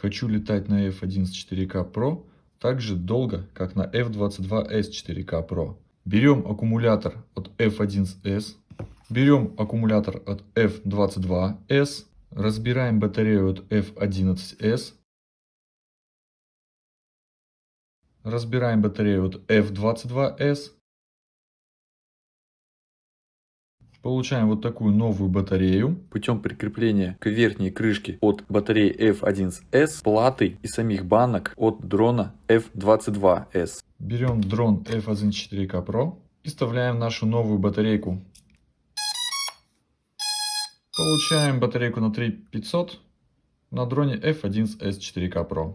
Хочу летать на F11 4K Pro так же долго, как на F22s 4K Pro. Берем аккумулятор от F11s, берем аккумулятор от F22s, разбираем батарею от F11s, разбираем батарею от F22s, Получаем вот такую новую батарею. Путем прикрепления к верхней крышке от батареи F1S платы и самих банок от дрона F22S. Берем дрон F1 4K Pro и вставляем нашу новую батарейку. Получаем батарейку на 3500 на дроне F1S 4K Pro.